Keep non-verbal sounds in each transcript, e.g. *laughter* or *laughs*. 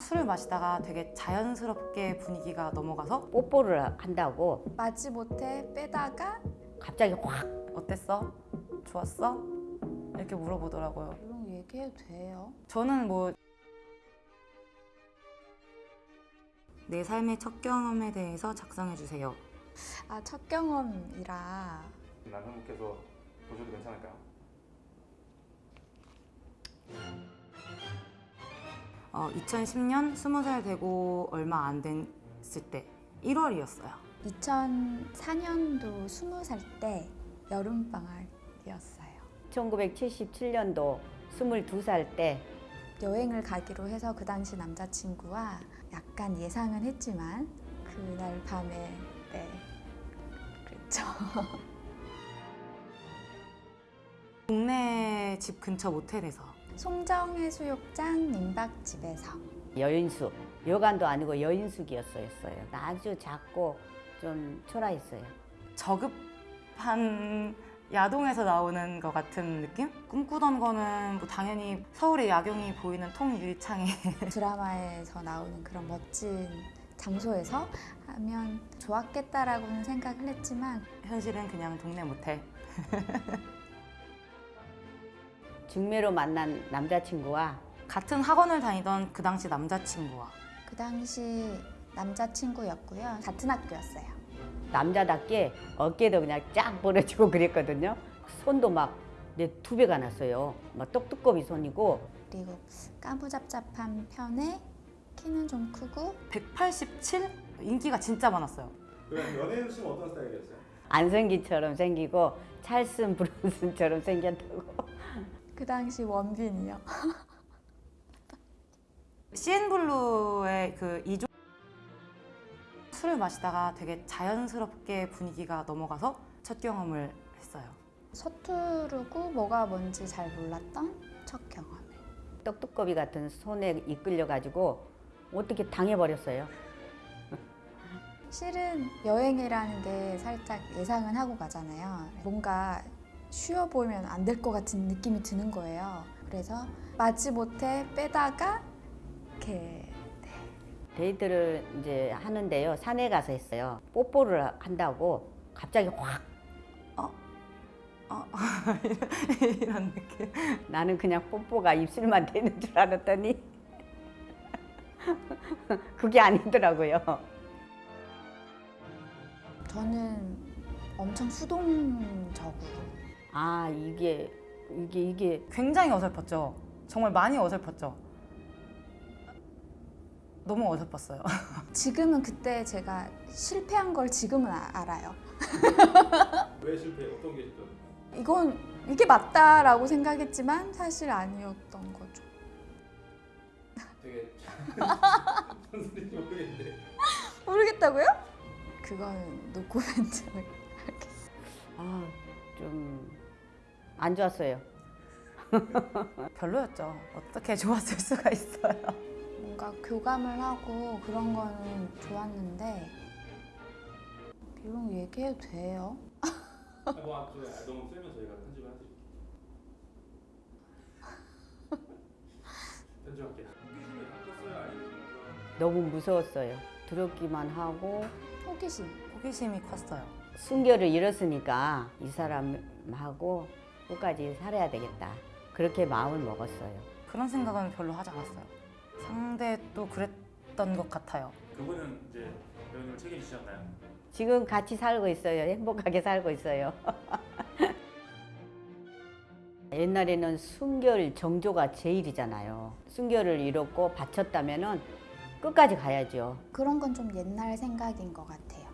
술을 마시다가 되게 자연스럽게 분위기가 넘어가서 뽀뽀를 한다고 마지 못해 빼다가 갑자기 확 어땠어? 좋았어? 이렇게 물어보더라고요. 이런 얘기해도 돼요? 저는 뭐 내 삶의 첫 경험에 대해서 작성해 주세요. 아 첫 경험이라 남편분께서 보셔도 괜찮을까요? 어, 2010년 20살 되고 얼마 안 됐을 때 1월이었어요. 2004년도 20살 때 여름방학이었어요 1977년도 22살 때 여행을 가기로 해서 그 당시 남자친구와 약간 예상은 했지만 그날 밤에 네 그랬죠 *laughs* 동네 집 근처 모텔에서 송정해수욕장 민박집에서 여인숙 여관도 아니고 여인숙이었어요. 아주 작고 좀 초라했어요. 저급한 야동에서 나오는 것 같은 느낌? 꿈꾸던 거는 뭐 당연히 서울의 야경이 보이는 통유리창에 *laughs* 드라마에서 나오는 그런 멋진 장소에서 하면 좋았겠다라고는 생각을 했지만 현실은 그냥 동네 모텔. *laughs* 중매로 만난 남자친구와 같은 학원을 다니던 그 당시 남자친구와 그 당시 남자친구였고요 같은 학교였어요 남자답게 어깨도 그냥 쫙 벌어지고 *laughs* 그랬거든요. 손도 막 내 두 배가 났어요. 막 떡두꺼비 손이고 그리고 까무잡잡한 편에 키는 좀 크고 187? 인기가 진짜 많았어요. 그럼 연예인 씨는 어떤 스타일이었어요? 안성기처럼 생기고 찰슨 브론슨처럼 생겼다고. 그 당시 원빈이요 *laughs* CN블루의 그 이종 술을 마시다가 되게 자연스럽게 분위기가 넘어가서 첫 경험을 했어요. 서투르고 뭐가 뭔지 잘 몰랐던 첫 경험을 떡두꺼비 같은 손에 이끌려가지고 어떻게 당해버렸어요. 실은 여행이라는 게 살짝 예상은 하고 가잖아요. 뭔가 쉬어 보이면 안 될 것 같은 느낌이 드는 거예요. 그래서 마지 못해 빼다가 이렇게 데이트를 이제 하는데요. 산에 가서 했어요. 뽀뽀를 한다고 갑자기 확 어, *laughs* 이런 느낌. 나는 그냥 뽀뽀가 입술만 되는 줄 알았더니 *laughs* 그게 아니더라고요. 저는 엄청 수동적으로 아 이게 이게 이게 굉장히 어설펐죠. 정말 많이 어설펐죠. 너무 어설펐어요. *laughs* 지금은 그때 제가 실패한 걸 지금은 아- 알아요. *laughs* 왜 실패? 어떤 게 실패? 이건 이게 맞다라고 생각했지만 사실 아니었던 거죠. 되게 *laughs* 모르겠다고요? 그거는 노코멘트. 안 좋았어요. *laughs* 별로였죠. 어떻게 좋았을 수가 있어요. 뭔가 교감을 하고 그런 거는 좋았는데 이런 거 얘기해도 돼요? 뭐 앞쪽에 너무 세면 저희가 편집을 해드릴게요 *laughs* 편집할게요 호기심이 바뀌었어요? 아니면 너무 무서웠어요. 두렵기만 하고 호기심. 호기심이 컸어요. 순결을 잃었으니까 이 사람하고 끝까지 살아야 되겠다. 그렇게 마음을 먹었어요. 그런 생각은 별로 하지 않았어요. 상대도 그랬던 것 같아요. 그분은 이제 배우님을 책임지셨나요? 지금 같이 살고 있어요. 행복하게 살고 있어요. *laughs* 옛날에는 순결 정조가 제일이잖아요. 순결을 잃었고 바쳤다면 은 끝까지 가야죠. 그런 건 좀 옛날 생각인 것 같아요.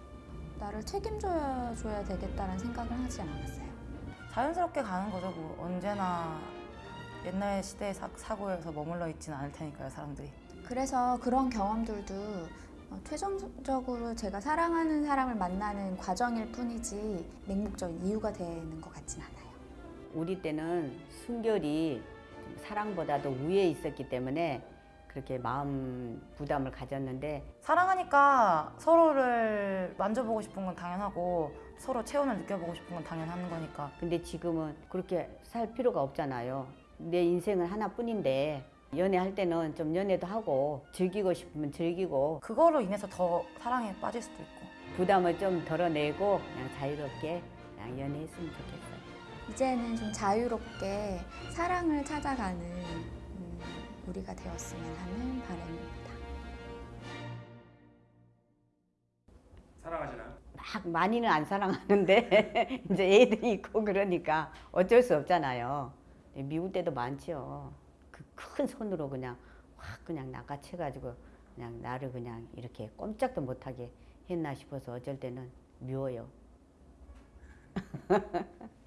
나를 책임져야 줘야 되겠다는 생각을 하지 않았어요. 자연스럽게 가는 거죠. 뭐 언제나 옛날 시대의 사, 사고에서 머물러 있지는 않을 테니까요, 사람들이. 그래서 그런 경험들도 어, 최종적으로 제가 사랑하는 사람을 만나는 과정일 뿐이지 맹목적인 이유가 되는 것 같진 않아요. 우리 때는 순결이 좀 사랑보다도 위에 있었기 때문에 그렇게 마음 부담을 가졌는데 사랑하니까 서로를 만져보고 싶은 건 당연하고 서로 체온을 느껴보고 싶은 건 당연한 거니까 근데 지금은 그렇게 살 필요가 없잖아요. 내 인생은 하나뿐인데 연애할 때는 좀 연애도 하고 즐기고 싶으면 즐기고 그거로 인해서 더 사랑에 빠질 수도 있고 부담을 좀 덜어내고 그냥 자유롭게 그냥 연애했으면 좋겠어요. 이제는 좀 자유롭게 사랑을 찾아가는 음, 우리가 되었으면 하는 바람입니다. 사랑하시나요? 막 많이는 안 사랑하는데 *laughs* 이제 애들이 있고 그러니까 어쩔 수 없잖아요. 미울 때도 많지요. 그 큰 손으로 그냥 확 그냥 낚아채가지고 그냥 나를 그냥 이렇게 꼼짝도 못하게 했나 싶어서 어쩔 때는 미워요. *laughs*